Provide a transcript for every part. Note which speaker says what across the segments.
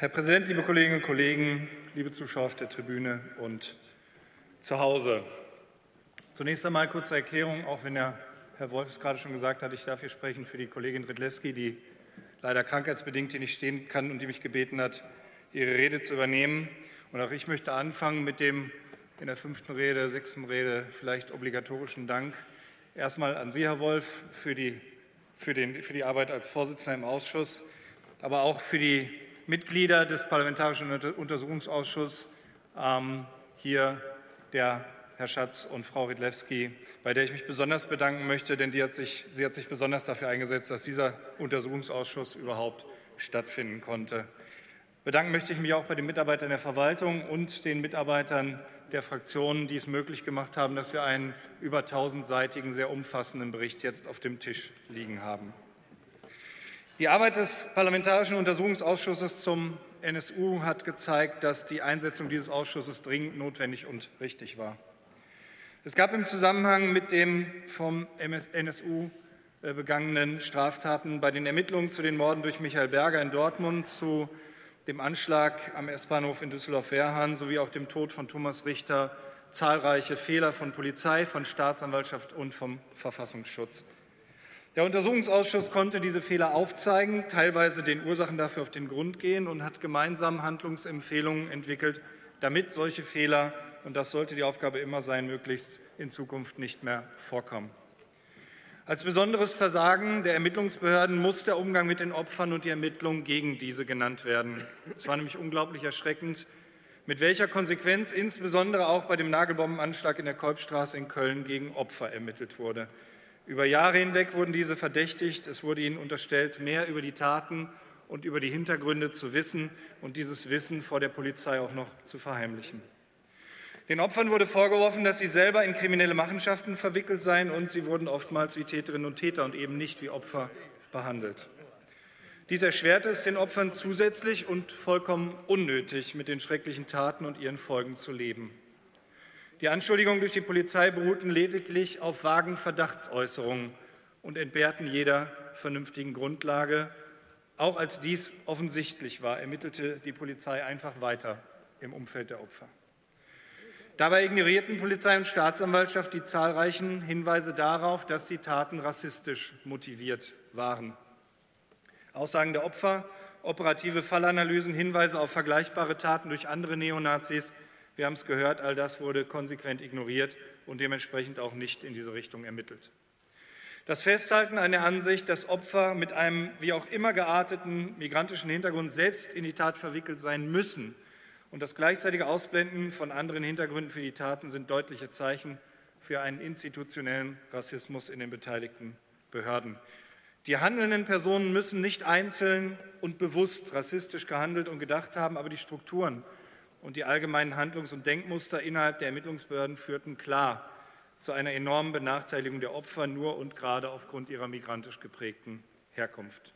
Speaker 1: Herr Präsident, liebe Kolleginnen und Kollegen, liebe Zuschauer auf der Tribüne und zu Hause. Zunächst einmal kurze Erklärung, auch wenn der Herr Wolf es gerade schon gesagt hat, ich darf hier sprechen für die Kollegin Redlewski, die leider krankheitsbedingt hier nicht stehen kann und die mich gebeten hat, ihre Rede zu übernehmen. Und auch ich möchte anfangen mit dem in der fünften Rede, sechsten Rede vielleicht obligatorischen Dank. Erstmal an Sie, Herr Wolf, für die, für, den, für die Arbeit als Vorsitzender im Ausschuss, aber auch für die Mitglieder des Parlamentarischen Untersuchungsausschusses, ähm, hier der Herr Schatz und Frau Riedlewski, bei der ich mich besonders bedanken möchte, denn hat sich, sie hat sich besonders dafür eingesetzt, dass dieser Untersuchungsausschuss überhaupt stattfinden konnte. Bedanken möchte ich mich auch bei den Mitarbeitern der Verwaltung und den Mitarbeitern der Fraktionen, die es möglich gemacht haben, dass wir einen über 1000-seitigen, sehr umfassenden Bericht jetzt auf dem Tisch liegen haben. Die Arbeit des Parlamentarischen Untersuchungsausschusses zum NSU hat gezeigt, dass die Einsetzung dieses Ausschusses dringend notwendig und richtig war. Es gab im Zusammenhang mit den vom NSU äh, begangenen Straftaten bei den Ermittlungen zu den Morden durch Michael Berger in Dortmund, zu dem Anschlag am S-Bahnhof in Düsseldorf-Wehrhahn sowie auch dem Tod von Thomas Richter zahlreiche Fehler von Polizei, von Staatsanwaltschaft und vom Verfassungsschutz. Der Untersuchungsausschuss konnte diese Fehler aufzeigen, teilweise den Ursachen dafür auf den Grund gehen und hat gemeinsam Handlungsempfehlungen entwickelt, damit solche Fehler, und das sollte die Aufgabe immer sein, möglichst in Zukunft nicht mehr vorkommen. Als besonderes Versagen der Ermittlungsbehörden muss der Umgang mit den Opfern und die Ermittlungen gegen diese genannt werden. Es war nämlich unglaublich erschreckend, mit welcher Konsequenz insbesondere auch bei dem Nagelbombenanschlag in der Kolbstraße in Köln gegen Opfer ermittelt wurde. Über Jahre hinweg wurden diese verdächtigt. Es wurde ihnen unterstellt, mehr über die Taten und über die Hintergründe zu wissen und dieses Wissen vor der Polizei auch noch zu verheimlichen. Den Opfern wurde vorgeworfen, dass sie selber in kriminelle Machenschaften verwickelt seien und sie wurden oftmals wie Täterinnen und Täter und eben nicht wie Opfer behandelt. Dies erschwerte es den Opfern zusätzlich und vollkommen unnötig, mit den schrecklichen Taten und ihren Folgen zu leben. Die Anschuldigungen durch die Polizei beruhten lediglich auf vagen Verdachtsäußerungen und entbehrten jeder vernünftigen Grundlage. Auch als dies offensichtlich war, ermittelte die Polizei einfach weiter im Umfeld der Opfer. Dabei ignorierten Polizei und Staatsanwaltschaft die zahlreichen Hinweise darauf, dass die Taten rassistisch motiviert waren. Aussagen der Opfer, operative Fallanalysen, Hinweise auf vergleichbare Taten durch andere Neonazis, wir haben es gehört, all das wurde konsequent ignoriert und dementsprechend auch nicht in diese Richtung ermittelt. Das Festhalten an der Ansicht, dass Opfer mit einem wie auch immer gearteten migrantischen Hintergrund selbst in die Tat verwickelt sein müssen, und das gleichzeitige Ausblenden von anderen Hintergründen für die Taten sind deutliche Zeichen für einen institutionellen Rassismus in den beteiligten Behörden. Die handelnden Personen müssen nicht einzeln und bewusst rassistisch gehandelt und gedacht haben, aber die Strukturen und die allgemeinen Handlungs- und Denkmuster innerhalb der Ermittlungsbehörden führten klar zu einer enormen Benachteiligung der Opfer nur und gerade aufgrund ihrer migrantisch geprägten Herkunft.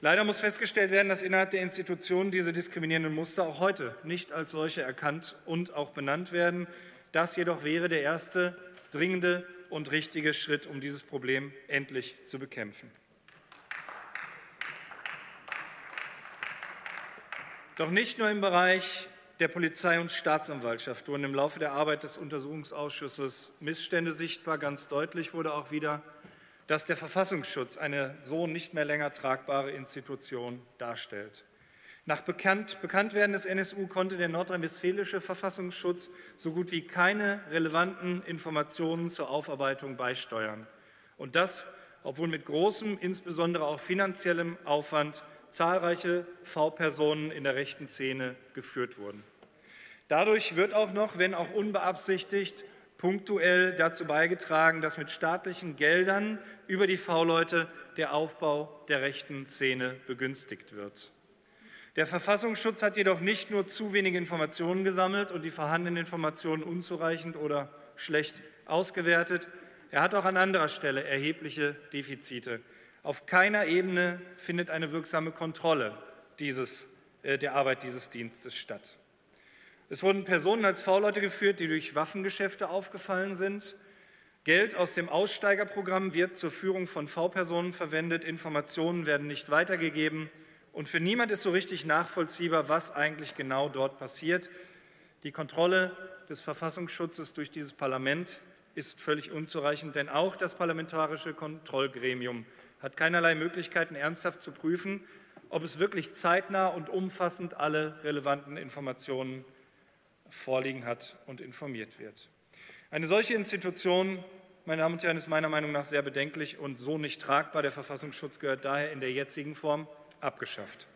Speaker 1: Leider muss festgestellt werden, dass innerhalb der Institutionen diese diskriminierenden Muster auch heute nicht als solche erkannt und auch benannt werden. Das jedoch wäre der erste dringende und richtige Schritt, um dieses Problem endlich zu bekämpfen. Doch nicht nur im Bereich der Polizei und Staatsanwaltschaft wurden im Laufe der Arbeit des Untersuchungsausschusses Missstände sichtbar. Ganz deutlich wurde auch wieder, dass der Verfassungsschutz eine so nicht mehr länger tragbare Institution darstellt. Nach Bekannt, Bekanntwerden des NSU konnte der nordrhein-westfälische Verfassungsschutz so gut wie keine relevanten Informationen zur Aufarbeitung beisteuern. Und das, obwohl mit großem, insbesondere auch finanziellem Aufwand zahlreiche V-Personen in der rechten Szene geführt wurden. Dadurch wird auch noch, wenn auch unbeabsichtigt, punktuell dazu beigetragen, dass mit staatlichen Geldern über die V-Leute der Aufbau der rechten Szene begünstigt wird. Der Verfassungsschutz hat jedoch nicht nur zu wenige Informationen gesammelt und die vorhandenen Informationen unzureichend oder schlecht ausgewertet, er hat auch an anderer Stelle erhebliche Defizite. Auf keiner Ebene findet eine wirksame Kontrolle dieses, äh, der Arbeit dieses Dienstes statt. Es wurden Personen als V-Leute geführt, die durch Waffengeschäfte aufgefallen sind. Geld aus dem Aussteigerprogramm wird zur Führung von V-Personen verwendet. Informationen werden nicht weitergegeben Und für niemand ist so richtig nachvollziehbar, was eigentlich genau dort passiert. Die Kontrolle des Verfassungsschutzes durch dieses Parlament ist völlig unzureichend, denn auch das Parlamentarische Kontrollgremium hat keinerlei Möglichkeiten, ernsthaft zu prüfen, ob es wirklich zeitnah und umfassend alle relevanten Informationen vorliegen hat und informiert wird. Eine solche Institution, meine Damen und Herren, ist meiner Meinung nach sehr bedenklich und so nicht tragbar. Der Verfassungsschutz gehört daher in der jetzigen Form abgeschafft.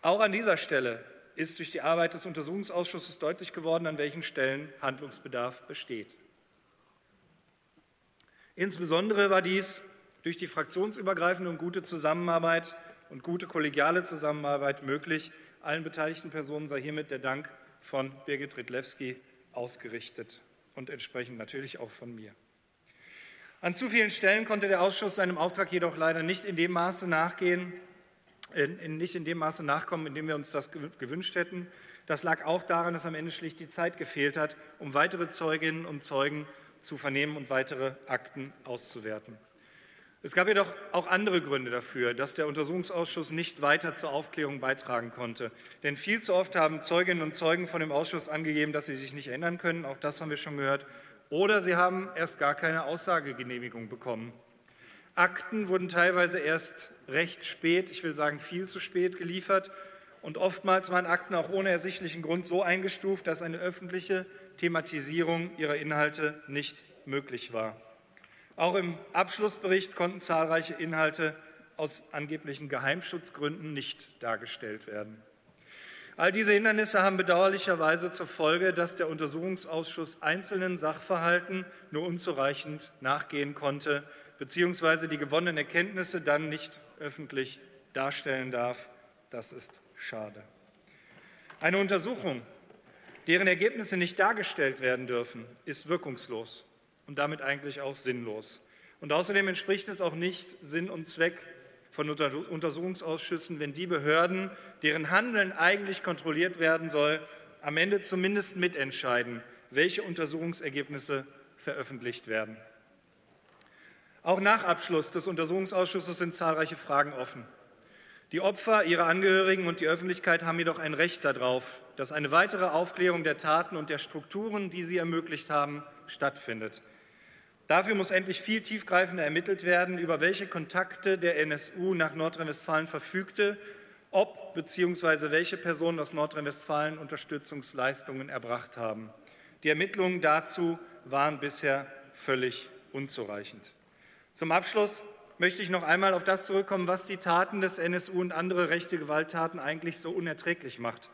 Speaker 1: Auch an dieser Stelle ist durch die Arbeit des Untersuchungsausschusses deutlich geworden, an welchen Stellen Handlungsbedarf besteht. Insbesondere war dies durch die fraktionsübergreifende und gute Zusammenarbeit und gute kollegiale Zusammenarbeit möglich. Allen beteiligten Personen sei hiermit der Dank von Birgit Ridlewski ausgerichtet und entsprechend natürlich auch von mir. An zu vielen Stellen konnte der Ausschuss seinem Auftrag jedoch leider nicht in dem Maße nachgehen, nicht in dem Maße nachkommen, in dem wir uns das gewünscht hätten. Das lag auch daran, dass am Ende schlicht die Zeit gefehlt hat, um weitere Zeuginnen und Zeugen zu vernehmen und weitere Akten auszuwerten. Es gab jedoch auch andere Gründe dafür, dass der Untersuchungsausschuss nicht weiter zur Aufklärung beitragen konnte. Denn viel zu oft haben Zeuginnen und Zeugen von dem Ausschuss angegeben, dass sie sich nicht erinnern können. Auch das haben wir schon gehört. Oder sie haben erst gar keine Aussagegenehmigung bekommen. Akten wurden teilweise erst recht spät, ich will sagen viel zu spät geliefert und oftmals waren Akten auch ohne ersichtlichen Grund so eingestuft, dass eine öffentliche Thematisierung ihrer Inhalte nicht möglich war. Auch im Abschlussbericht konnten zahlreiche Inhalte aus angeblichen Geheimschutzgründen nicht dargestellt werden. All diese Hindernisse haben bedauerlicherweise zur Folge, dass der Untersuchungsausschuss einzelnen Sachverhalten nur unzureichend nachgehen konnte beziehungsweise die gewonnenen Erkenntnisse dann nicht öffentlich darstellen darf. Das ist schade. Eine Untersuchung, deren Ergebnisse nicht dargestellt werden dürfen, ist wirkungslos und damit eigentlich auch sinnlos. Und außerdem entspricht es auch nicht Sinn und Zweck von Untersuchungsausschüssen, wenn die Behörden, deren Handeln eigentlich kontrolliert werden soll, am Ende zumindest mitentscheiden, welche Untersuchungsergebnisse veröffentlicht werden. Auch nach Abschluss des Untersuchungsausschusses sind zahlreiche Fragen offen. Die Opfer, ihre Angehörigen und die Öffentlichkeit haben jedoch ein Recht darauf, dass eine weitere Aufklärung der Taten und der Strukturen, die sie ermöglicht haben, stattfindet. Dafür muss endlich viel tiefgreifender ermittelt werden, über welche Kontakte der NSU nach Nordrhein-Westfalen verfügte, ob bzw. welche Personen aus Nordrhein-Westfalen Unterstützungsleistungen erbracht haben. Die Ermittlungen dazu waren bisher völlig unzureichend. Zum Abschluss möchte ich noch einmal auf das zurückkommen, was die Taten des NSU und andere rechte Gewalttaten eigentlich so unerträglich macht,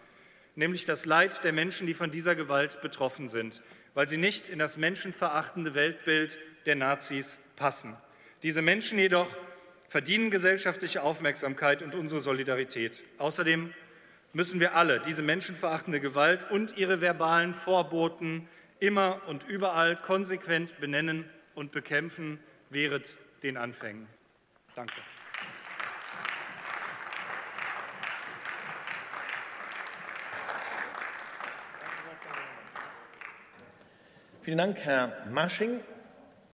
Speaker 1: nämlich das Leid der Menschen, die von dieser Gewalt betroffen sind, weil sie nicht in das menschenverachtende Weltbild der Nazis passen. Diese Menschen jedoch verdienen gesellschaftliche Aufmerksamkeit und unsere Solidarität. Außerdem müssen wir alle diese menschenverachtende Gewalt und ihre verbalen Vorboten immer und überall konsequent benennen und bekämpfen, wehret den Anfängen. Danke.
Speaker 2: Vielen Dank, Herr Masching.